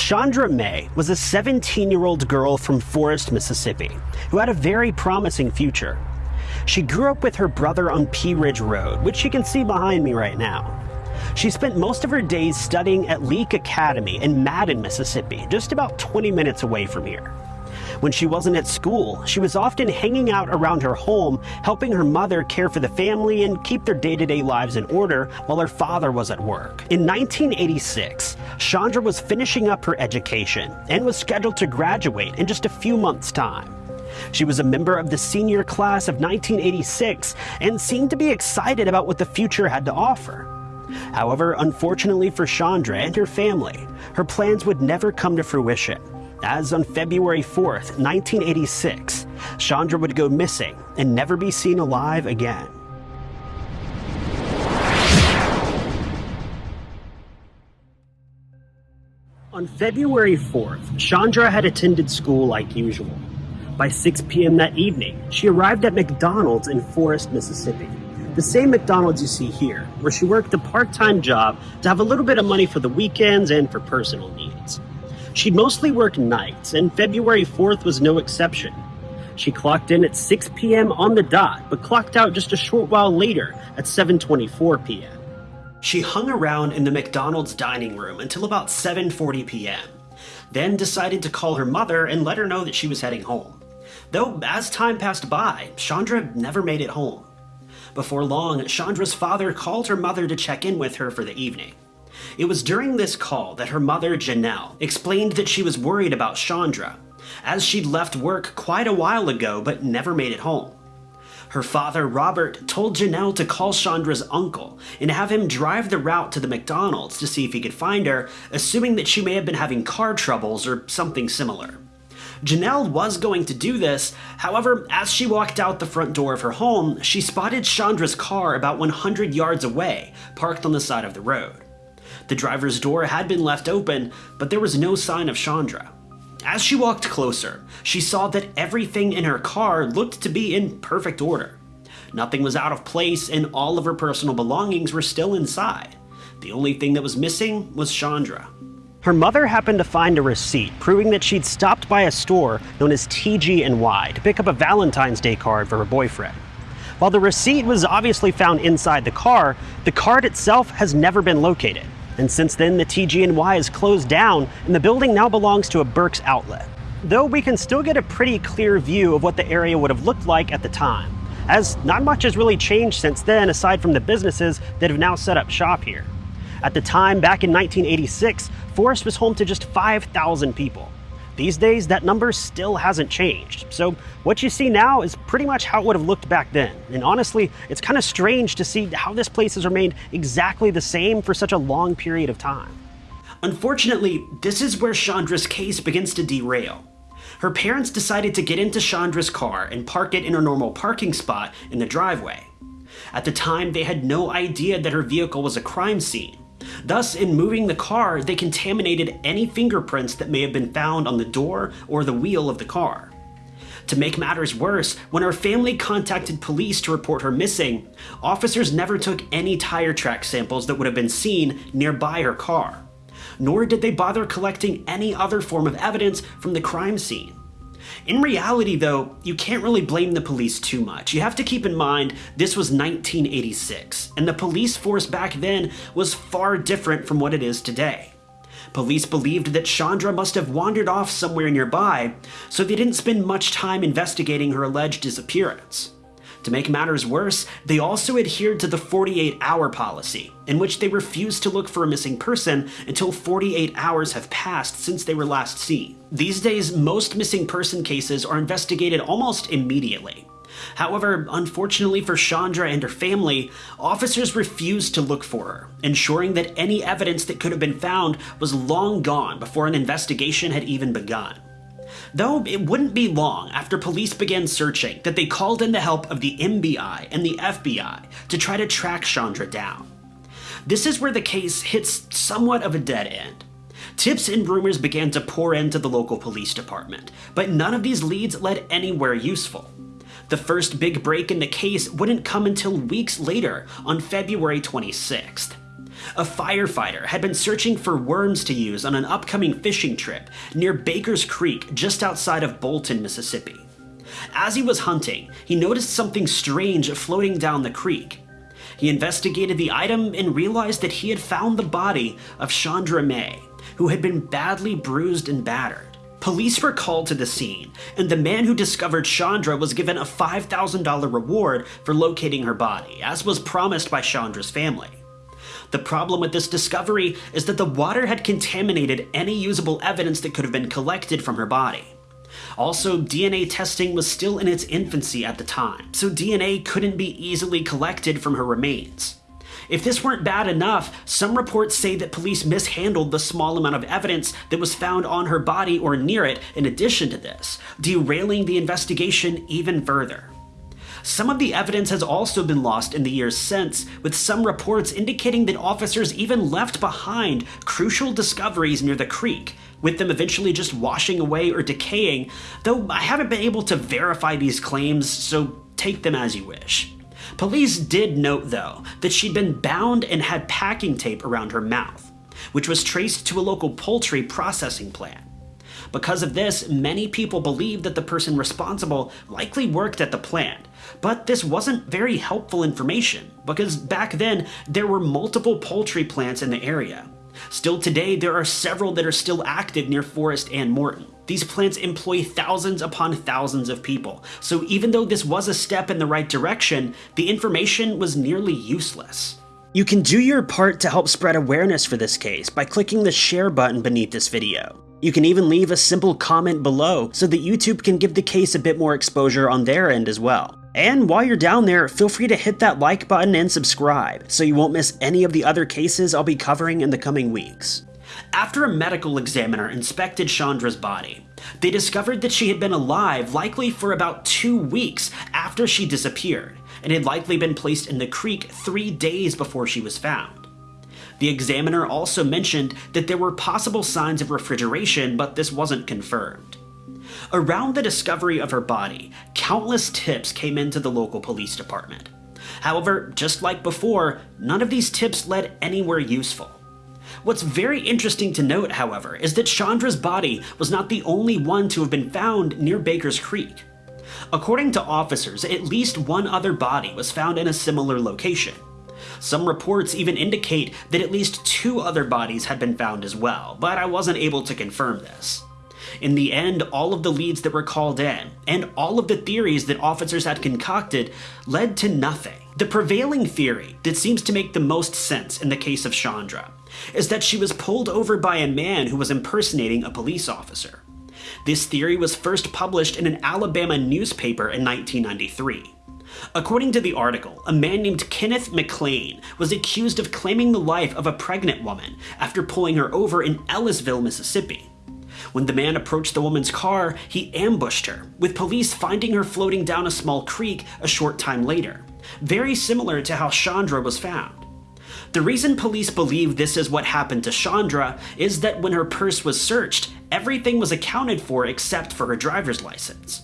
Chandra May was a 17 year old girl from Forest, Mississippi, who had a very promising future. She grew up with her brother on Pea Ridge Road, which you can see behind me right now. She spent most of her days studying at Leake Academy in Madden, Mississippi, just about 20 minutes away from here. When she wasn't at school, she was often hanging out around her home, helping her mother care for the family and keep their day to day lives in order while her father was at work. In 1986, Chandra was finishing up her education and was scheduled to graduate in just a few months' time. She was a member of the senior class of 1986 and seemed to be excited about what the future had to offer. However, unfortunately for Chandra and her family, her plans would never come to fruition as on February 4th, 1986, Chandra would go missing and never be seen alive again. On February 4th, Chandra had attended school like usual. By 6 p.m. that evening, she arrived at McDonald's in Forest, Mississippi. The same McDonald's you see here, where she worked a part-time job to have a little bit of money for the weekends and for personal needs. She'd mostly worked nights, and February 4th was no exception. She clocked in at 6 p.m. on the dot, but clocked out just a short while later at 7:24 p.m. She hung around in the McDonald's dining room until about 7:40 p.m. Then decided to call her mother and let her know that she was heading home. Though as time passed by, Chandra never made it home. Before long, Chandra's father called her mother to check in with her for the evening. It was during this call that her mother, Janelle, explained that she was worried about Chandra, as she'd left work quite a while ago but never made it home. Her father, Robert, told Janelle to call Chandra's uncle and have him drive the route to the McDonald's to see if he could find her, assuming that she may have been having car troubles or something similar. Janelle was going to do this, however, as she walked out the front door of her home, she spotted Chandra's car about 100 yards away, parked on the side of the road. The driver's door had been left open, but there was no sign of Chandra. As she walked closer, she saw that everything in her car looked to be in perfect order. Nothing was out of place and all of her personal belongings were still inside. The only thing that was missing was Chandra. Her mother happened to find a receipt proving that she'd stopped by a store known as TG&Y to pick up a Valentine's Day card for her boyfriend. While the receipt was obviously found inside the car, the card itself has never been located and since then the TG&Y is closed down and the building now belongs to a Burke's outlet. Though we can still get a pretty clear view of what the area would have looked like at the time, as not much has really changed since then aside from the businesses that have now set up shop here. At the time, back in 1986, Forest was home to just 5,000 people. These days, that number still hasn't changed. So what you see now is pretty much how it would have looked back then. And honestly, it's kind of strange to see how this place has remained exactly the same for such a long period of time. Unfortunately, this is where Chandra's case begins to derail. Her parents decided to get into Chandra's car and park it in a normal parking spot in the driveway. At the time, they had no idea that her vehicle was a crime scene, Thus, in moving the car, they contaminated any fingerprints that may have been found on the door or the wheel of the car. To make matters worse, when her family contacted police to report her missing, officers never took any tire track samples that would have been seen nearby her car. Nor did they bother collecting any other form of evidence from the crime scene. In reality, though, you can't really blame the police too much. You have to keep in mind this was 1986, and the police force back then was far different from what it is today. Police believed that Chandra must have wandered off somewhere nearby, so they didn't spend much time investigating her alleged disappearance. To make matters worse, they also adhered to the 48 hour policy, in which they refused to look for a missing person until 48 hours have passed since they were last seen. These days, most missing person cases are investigated almost immediately. However, unfortunately for Chandra and her family, officers refused to look for her, ensuring that any evidence that could have been found was long gone before an investigation had even begun. Though it wouldn't be long after police began searching that they called in the help of the MBI and the FBI to try to track Chandra down. This is where the case hits somewhat of a dead end. Tips and rumors began to pour into the local police department, but none of these leads led anywhere useful. The first big break in the case wouldn't come until weeks later, on February 26th. A firefighter had been searching for worms to use on an upcoming fishing trip near Baker's Creek just outside of Bolton, Mississippi. As he was hunting, he noticed something strange floating down the creek. He investigated the item and realized that he had found the body of Chandra May, who had been badly bruised and battered. Police were called to the scene, and the man who discovered Chandra was given a $5,000 reward for locating her body, as was promised by Chandra's family. The problem with this discovery is that the water had contaminated any usable evidence that could have been collected from her body. Also, DNA testing was still in its infancy at the time, so DNA couldn't be easily collected from her remains. If this weren't bad enough, some reports say that police mishandled the small amount of evidence that was found on her body or near it in addition to this, derailing the investigation even further. Some of the evidence has also been lost in the years since, with some reports indicating that officers even left behind crucial discoveries near the creek, with them eventually just washing away or decaying, though I haven't been able to verify these claims, so take them as you wish. Police did note, though, that she'd been bound and had packing tape around her mouth, which was traced to a local poultry processing plant. Because of this, many people believe that the person responsible likely worked at the plant, but this wasn't very helpful information, because back then there were multiple poultry plants in the area. Still today, there are several that are still active near Forest and Morton. These plants employ thousands upon thousands of people, so even though this was a step in the right direction, the information was nearly useless. You can do your part to help spread awareness for this case by clicking the share button beneath this video. You can even leave a simple comment below so that YouTube can give the case a bit more exposure on their end as well. And while you're down there, feel free to hit that like button and subscribe so you won't miss any of the other cases I'll be covering in the coming weeks. After a medical examiner inspected Chandra's body, they discovered that she had been alive likely for about two weeks after she disappeared, and had likely been placed in the creek three days before she was found. The examiner also mentioned that there were possible signs of refrigeration, but this wasn't confirmed. Around the discovery of her body, countless tips came into the local police department. However, just like before, none of these tips led anywhere useful. What's very interesting to note, however, is that Chandra's body was not the only one to have been found near Baker's Creek. According to officers, at least one other body was found in a similar location. Some reports even indicate that at least two other bodies had been found as well, but I wasn't able to confirm this. In the end, all of the leads that were called in, and all of the theories that officers had concocted, led to nothing. The prevailing theory that seems to make the most sense in the case of Chandra is that she was pulled over by a man who was impersonating a police officer. This theory was first published in an Alabama newspaper in 1993. According to the article, a man named Kenneth McLean was accused of claiming the life of a pregnant woman after pulling her over in Ellisville, Mississippi. When the man approached the woman's car, he ambushed her, with police finding her floating down a small creek a short time later, very similar to how Chandra was found. The reason police believe this is what happened to Chandra is that when her purse was searched, everything was accounted for except for her driver's license.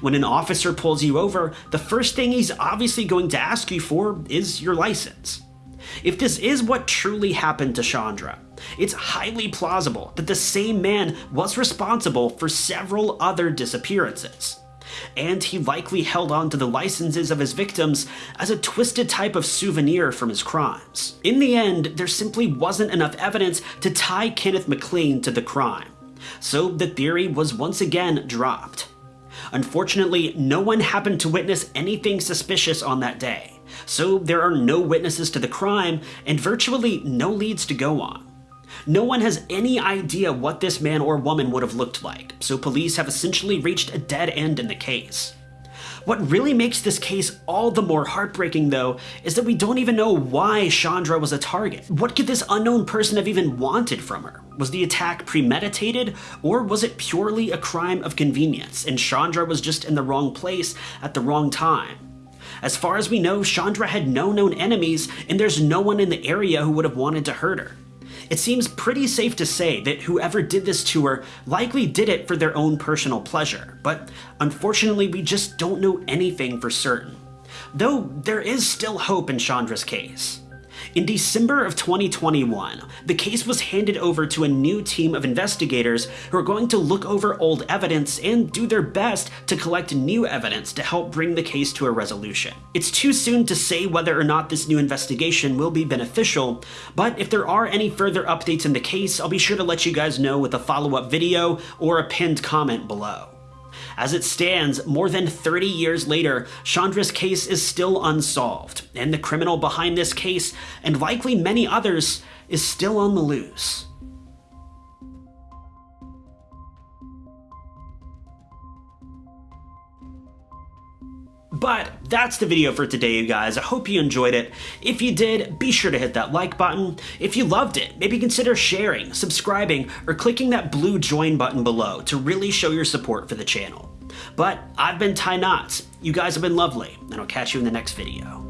When an officer pulls you over, the first thing he's obviously going to ask you for is your license. If this is what truly happened to Chandra, it's highly plausible that the same man was responsible for several other disappearances. And he likely held on to the licenses of his victims as a twisted type of souvenir from his crimes. In the end, there simply wasn't enough evidence to tie Kenneth McLean to the crime, so the theory was once again dropped. Unfortunately, no one happened to witness anything suspicious on that day, so there are no witnesses to the crime and virtually no leads to go on. No one has any idea what this man or woman would have looked like, so police have essentially reached a dead end in the case. What really makes this case all the more heartbreaking, though, is that we don't even know why Chandra was a target. What could this unknown person have even wanted from her? Was the attack premeditated, or was it purely a crime of convenience, and Chandra was just in the wrong place at the wrong time? As far as we know, Chandra had no known enemies, and there's no one in the area who would have wanted to hurt her. It seems pretty safe to say that whoever did this to her likely did it for their own personal pleasure, but unfortunately we just don't know anything for certain. Though there is still hope in Chandra's case. In December of 2021, the case was handed over to a new team of investigators who are going to look over old evidence and do their best to collect new evidence to help bring the case to a resolution. It's too soon to say whether or not this new investigation will be beneficial, but if there are any further updates in the case, I'll be sure to let you guys know with a follow-up video or a pinned comment below. As it stands, more than 30 years later, Chandra's case is still unsolved, and the criminal behind this case, and likely many others, is still on the loose. But that's the video for today, you guys. I hope you enjoyed it. If you did, be sure to hit that like button. If you loved it, maybe consider sharing, subscribing, or clicking that blue join button below to really show your support for the channel. But I've been Ty Knotts. You guys have been lovely, and I'll catch you in the next video.